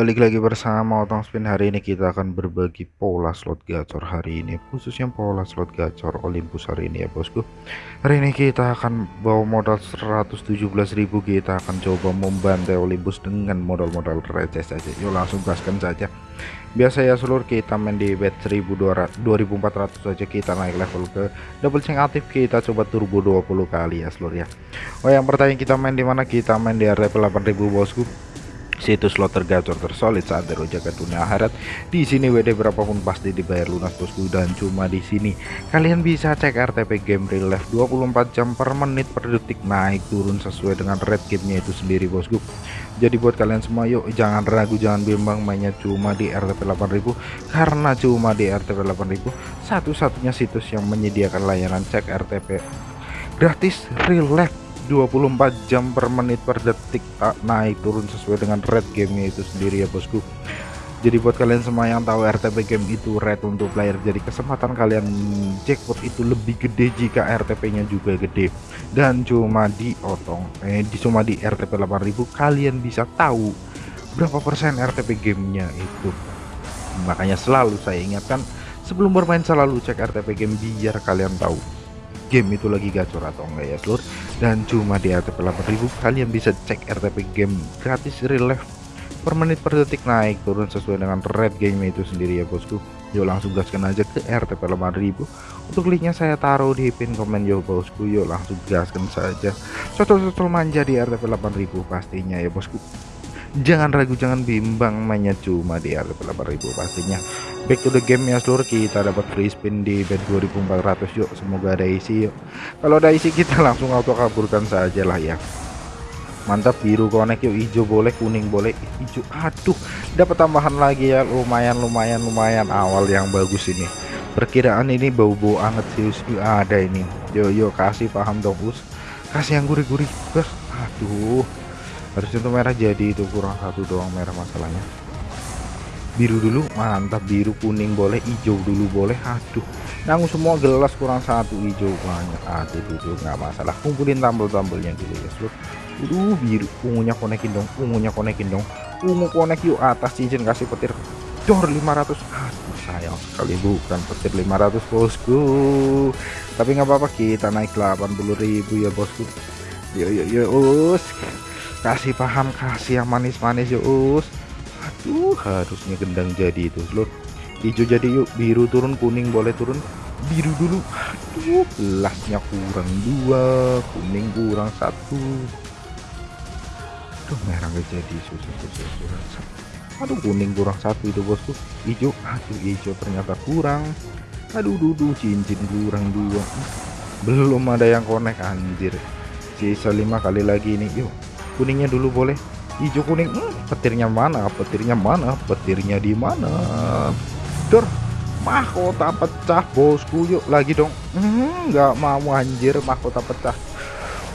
balik lagi bersama Otong Spin. Hari ini kita akan berbagi pola slot gacor hari ini khususnya pola slot gacor Olympus hari ini ya bosku. Hari ini kita akan bawa modal 117.000 kita akan coba membantai Olympus dengan modal-modal receh saja. Yuk langsung gaskan saja. Biasa ya seluruh kita main di bet 1200 2400 saja. Kita naik level ke double change aktif. Kita coba turbo 20 kali ya seluruh ya. Oh yang pertanyaan kita main di mana? Kita main di RTP 8000 bosku situs slot tergacor tersolid saat Dero jaga dunia akhirat. Di sini WD berapapun pasti dibayar lunas bosku dan cuma di sini. Kalian bisa cek RTP game real life 24 jam per menit per detik naik turun sesuai dengan red gamenya itu sendiri bosku. Jadi buat kalian semua yuk jangan ragu jangan bimbang mainnya cuma di RTP 8000 karena cuma di RTP 8000 satu-satunya situs yang menyediakan layanan cek RTP gratis real life 24 jam per menit per detik. Tak naik turun sesuai dengan red gamenya itu sendiri ya bosku. Jadi buat kalian semua yang tahu RTP game itu red untuk player jadi kesempatan kalian jackpot itu lebih gede jika RTP nya juga gede. Dan cuma di otong eh di cuma di RTP 8000 kalian bisa tahu berapa persen RTP gamenya itu. Makanya selalu saya ingatkan sebelum bermain selalu cek RTP game biar kalian tahu game itu lagi gacor atau enggak ya seluruh dan cuma di RTP 8000 kalian bisa cek RTP game gratis real life. Per menit per detik naik turun sesuai dengan red game itu sendiri ya bosku. Yuk langsung gaskan aja ke RTP 8000 untuk linknya saya taruh di pin komen yuk bosku. Yuk langsung gaskan saja. Sotol-sotol manja di RTP 8000 pastinya ya bosku jangan ragu jangan bimbang mainnya cuma di RTP 8000 pastinya. Back to the game ya seluruh kita dapat free spin di bed 2400 yuk. Semoga ada isi yuk. Kalau ada isi kita langsung auto kaburkan saja lah ya. Mantap biru connect yuk. Hijau boleh kuning boleh. Hijau aduh. Dapat tambahan lagi ya. Lumayan lumayan lumayan. Awal yang bagus ini. Perkiraan ini bau-bau anget sih ada ini. Yuk yuk kasih. Paham dong us. Kasih yang gurih-gurih aduh harusnya tuh merah jadi itu kurang satu doang merah masalahnya. Biru dulu mantap biru kuning boleh hijau dulu boleh aduh. Nanggung semua gelas kurang satu hijau banyak. Aduh tuh nggak masalah. Kumpulin tambel-tambelnya dulu ya seluruh Aduh biru ungunya konekin dong ungunya konekin dong. Ungu konek yuk atas cincin kasih petir dor 500 aduh sayang sekali bukan petir 500 bosku. Tapi nggak apa-apa kita naik 80.000 ya bosku. Yuk yuk yuk us kasih paham kasih yang manis-manis yuk us. Aduh harusnya gendang jadi itu. Seluruh hijau jadi yuk. Biru turun kuning boleh turun. Biru dulu. Aduh gelasnya kurang dua kuning kurang satu. Tuh merah gak jadi susah susah susah aduh kuning kurang satu itu bosku. Hijau aduh hijau ternyata kurang. Aduh dudu cincin kurang dua. Belum ada yang konek anjir. Sisa lima kali lagi ini yuk kuningnya dulu boleh. Hijau kuning hmm, petirnya mana petirnya mana petirnya di mana? Dor mahkota pecah bosku yuk lagi dong. Hmm, nggak hmm, mau anjir mahkota pecah.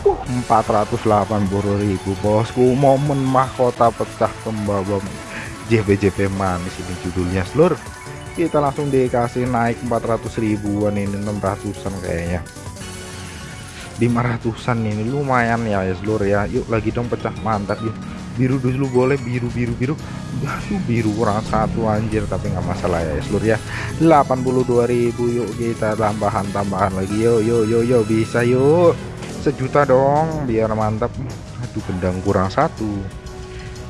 Uh 480.000 bosku momen mahkota pecah kembali JP-JP manis ini judulnya seluruh kita langsung dikasih naik 400 ribuan ini 600an kayaknya 500an ini. Lumayan ya ya seluruh ya. Yuk lagi dong pecah. Mantap yuk biru dulu boleh. Biru biru biru. Aduh biru kurang satu anjir. Tapi nggak masalah ya seluruh ya. 82.000 yuk kita tambahan tambahan lagi. Yuk yuk yuk yuk bisa yuk. Sejuta dong biar mantap. Aduh gendang kurang satu.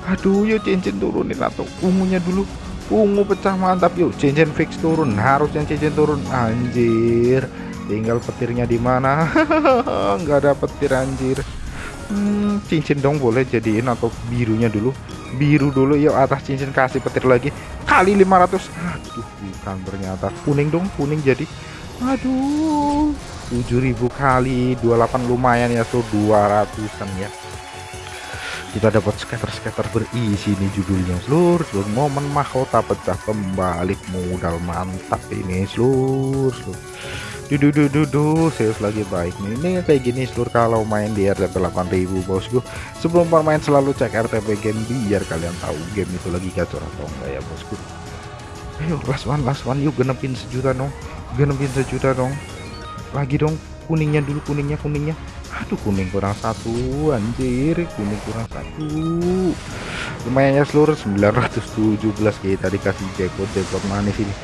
Aduh yuk cincin turunin atau ungunya dulu ungu pecah mantap. Yuk cincin fix turun. Harusnya cincin turun. Anjir. Tinggal petirnya di mana? Nggak ada petir anjir. Hmm, cincin dong boleh jadiin atau birunya dulu. Biru dulu. Yuk atas cincin kasih petir lagi. Kali 500 aduh bukan ternyata. Kuning dong kuning jadi. Aduh. 7000 kali. 28 lumayan ya so. 200an ya kita dapat skater-skater berisi ini judulnya. Seluruh momen mahkota pecah kembali. Modal mantap ini seluruh, seluruh dudu dudu dudu sales lagi baik nih. Ini kayak gini seluruh kalau main di RTP 8000 bosku sebelum bermain selalu cek RTP game biar kalian tahu game itu lagi gacor atau enggak ya bosku ayo last one last one. Yuk genepin sejuta dong. Genepin sejuta dong. Lagi dong kuningnya dulu kuningnya kuningnya. Aduh kuning kurang satu anjir. Kuning kurang satu. Lumayan ya seluruh 917 kita dikasih jackpot jackpot manis ini.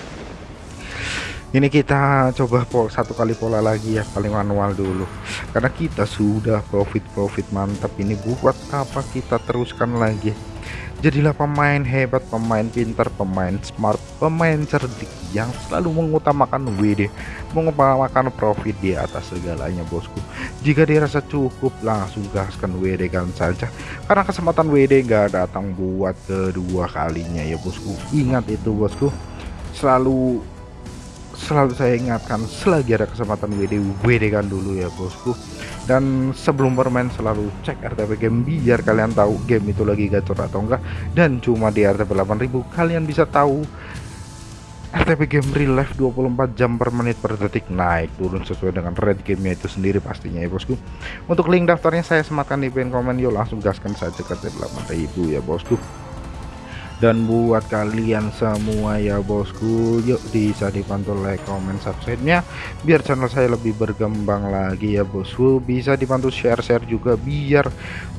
Ini kita coba satu kali pola lagi ya paling manual dulu. Karena kita sudah profit profit mantap ini. Buat apa kita teruskan lagi jadilah pemain hebat pemain pintar pemain smart pemain cerdik yang selalu mengutamakan WD mengutamakan profit di atas segalanya bosku. Jika dirasa cukup langsung gaskan WD kan saja. Karena kesempatan WD gak datang buat kedua kalinya ya bosku. Ingat itu bosku. Selalu selalu saya ingatkan selagi ada kesempatan WD WD kan dulu ya bosku. Dan sebelum bermain selalu cek RTP game biar kalian tahu game itu lagi gacor atau enggak. Dan cuma di RTP 8000 kalian bisa tahu RTP game real life 24 jam per menit per detik naik turun sesuai dengan red gamenya itu sendiri pastinya ya bosku. Untuk link daftarnya saya sematkan di pin komen yuk langsung gaskan saja ke RTP 8000 ya bosku dan buat kalian semua ya bosku yuk bisa dibantu like comment subscribe nya biar channel saya lebih berkembang lagi ya bosku. Bisa dibantu share-share juga biar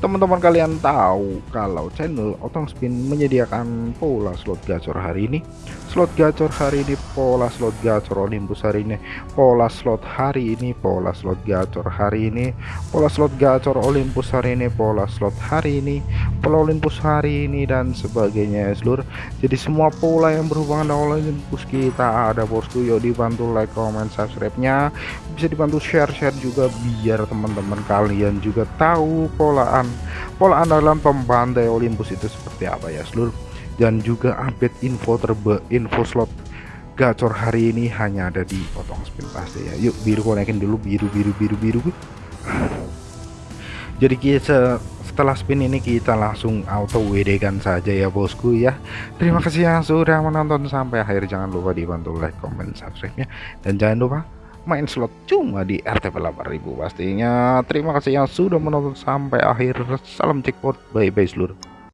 teman-teman kalian tahu kalau channel Otong Spin menyediakan pola slot gacor hari ini. Slot gacor hari ini pola slot gacor Olympus hari ini. Pola slot hari ini pola slot gacor hari ini. Pola slot gacor Olympus hari ini pola slot hari ini. Pola Olympus hari ini dan sebagainya seluruh jadi semua pola yang berhubungan dengan Olympus kita ada bosku. Yuk dibantu like comment subscribe nya bisa dibantu share-share juga biar teman-teman kalian juga tahu polaan pola andalan pembandai Olympus itu seperti apa ya seluruh dan juga update info terbe info slot gacor hari ini hanya ada di potong spin pasti ya. Yuk biru konekin dulu biru biru biru biru. Jadi kita setelah spin ini kita langsung auto WD kan saja ya bosku ya. Terima kasih yang sudah menonton sampai akhir. Jangan lupa dibantu like comment subscribe nya dan jangan lupa main slot cuma di RTP 8000 pastinya. Terima kasih yang sudah menonton sampai akhir. Salam jackpot bye bye seluruh